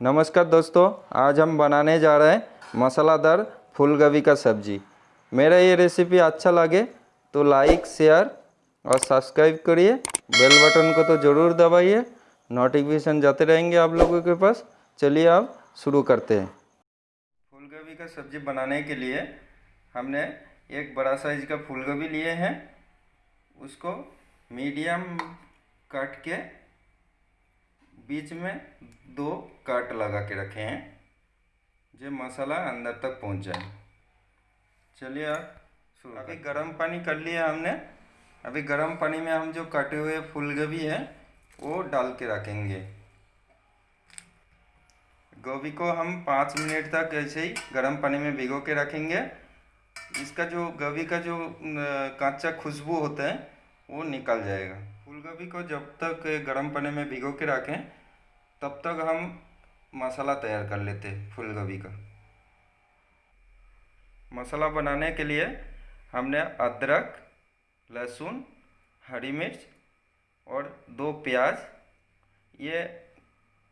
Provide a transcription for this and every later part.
नमस्कार दोस्तों, आज हम बनाने जा रहे हैं मसालादार फूल गोभी का सब्ज़ी। मेरा ये रेसिपी अच्छा लगे तो लाइक शेयर और सब्सक्राइब करिए। बेल बटन को तो ज़रूर दबाइए। नोटिफिकेशन जाते रहेंगे आप लोगों के पास। चलिए आप शुरू करते हैं। फूल गोभी का सब्ज़ी बनाने के लिए हमने एक बड़ा साइज़ का फूल गोभी लिए हैं। उसको मीडियम कट के बीच में दो काट लगा के रखे हैं। जो मसाला अंदर तक पहुँच जाए। चलिए शुरू अभी गर्म पानी कर लिया हमने। अभी गर्म पानी में हम जो कटे हुए फूल गोभी है वो डाल के रखेंगे। गोभी को हम पाँच मिनट तक ऐसे ही गर्म पानी में भिगो के रखेंगे। इसका जो गोभी का जो कच्चा खुशबू होता है वो निकल जाएगा। फूल गोभी को जब तक गर्म पानी में भिगो के रखें तब तक हम मसाला तैयार कर लेते फूल गोभी का। मसाला बनाने के लिए हमने अदरक, लहसुन, हरी मिर्च और दो प्याज, ये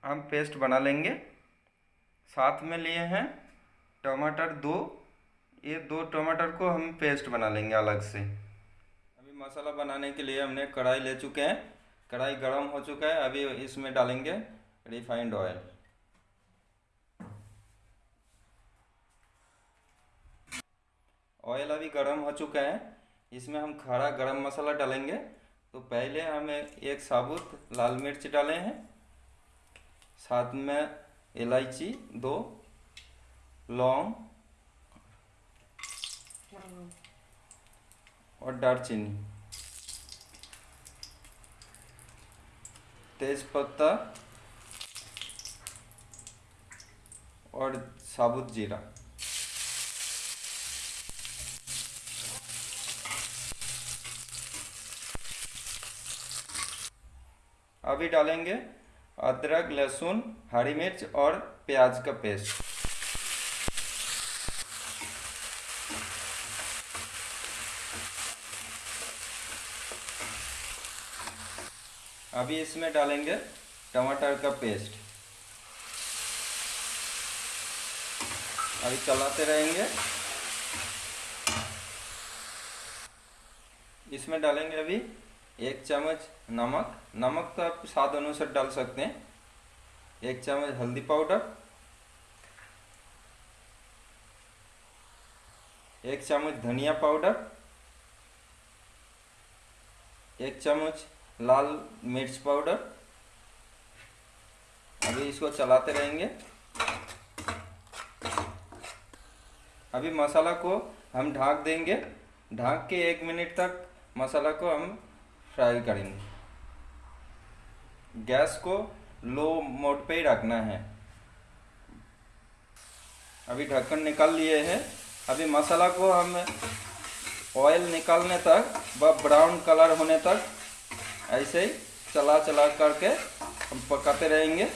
हम पेस्ट बना लेंगे। साथ में लिए हैं टमाटर दो। ये दो टमाटर को हम पेस्ट बना लेंगे अलग से। अभी मसाला बनाने के लिए हमने कढ़ाई ले चुके हैं। कढ़ाई गर्म हो चुका है, अभी इसमें डालेंगे। रिफाइंड ऑयल ऑयल अभी गर्म हो चुका है। इसमें हम खड़ा गरम मसाला डालेंगे। तो पहले हमें एक साबुत लाल मिर्च डाले हैं। साथ में इलायची, दो लौंग और दालचीनी। तेज पत्ता और साबुत जीरा। अभी डालेंगे अदरक, लहसुन, हरी मिर्च और प्याज का पेस्ट। अभी इसमें डालेंगे टमाटर का पेस्ट। अभी चलाते रहेंगे। इसमें डालेंगे अभी एक चम्मच नमक। नमक तो आप स्वाद अनुसार डाल सकते हैं। एक चम्मच हल्दी पाउडर। एक चम्मच धनिया पाउडर। एक चम्मच लाल मिर्च पाउडर। अभी इसको चलाते रहेंगे। अभी मसाला को हम ढाक देंगे। ढाक के एक मिनट तक मसाला को हम फ्राई करेंगे। गैस को लो मोड पे ही रखना है। अभी ढक्कन निकाल लिए हैं। अभी मसाला को हम ऑयल निकालने तक व ब्राउन कलर होने तक ऐसे ही चला चला करके हम पकाते रहेंगे।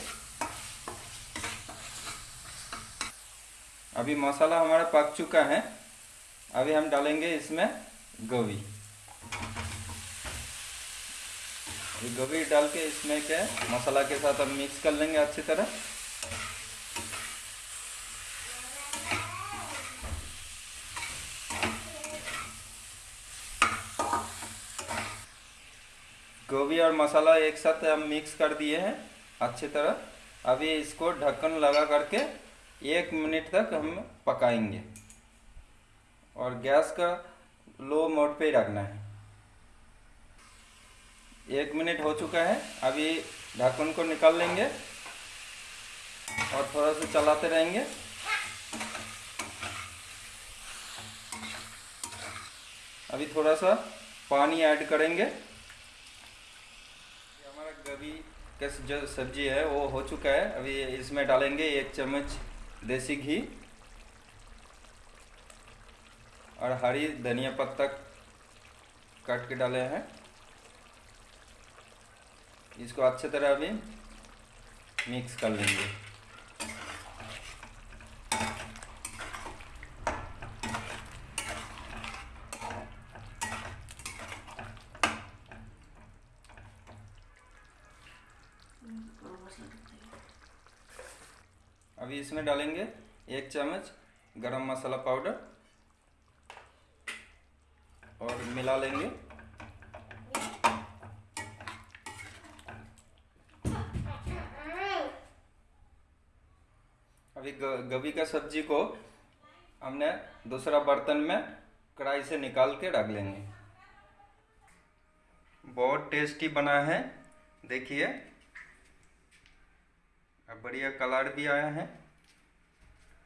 अभी मसाला हमारा पक चुका है। अभी हम डालेंगे इसमें गोभी। गोभी डाल के इसमें क्या मसाला के साथ हम मिक्स कर लेंगे अच्छी तरह। गोभी और मसाला एक साथ हम मिक्स कर दिए हैं अच्छी तरह। अभी इसको ढक्कन लगा करके एक मिनट तक हम पकाएँगे। और गैस का लो मोड पे ही रखना है। एक मिनट हो चुका है, अभी ढक्कन को निकाल लेंगे और थोड़ा सा चलाते रहेंगे। अभी थोड़ा सा पानी ऐड करेंगे। गोभी का जो सब्ज़ी है, वो हो चुका है। अभी इसमें डालेंगे एक चम्मच देसी घी और हरी धनिया पत्ता काट के डाले हैं। इसको अच्छे तरह अभी मिक्स कर लेंगे। अभी इसमें डालेंगे एक चम्मच गरम मसाला पाउडर और मिला लेंगे। अभी गभी का सब्ज़ी को हमने दूसरा बर्तन में कढ़ाई से निकाल के रख लेंगे। बहुत टेस्टी बना है, देखिए। अब बढ़िया कलर भी आया है।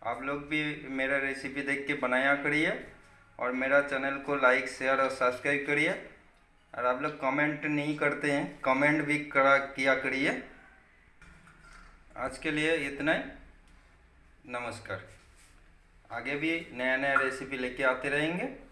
आप लोग भी मेरा रेसिपी देख के बनाया करिए और मेरा चैनल को लाइक शेयर और सब्सक्राइब करिए। और आप लोग कमेंट नहीं करते हैं कमेंट भी करा, किया करिए। आज के लिए इतना ही। नमस्कार। आगे भी नया नया रेसिपी लेके आते रहेंगे।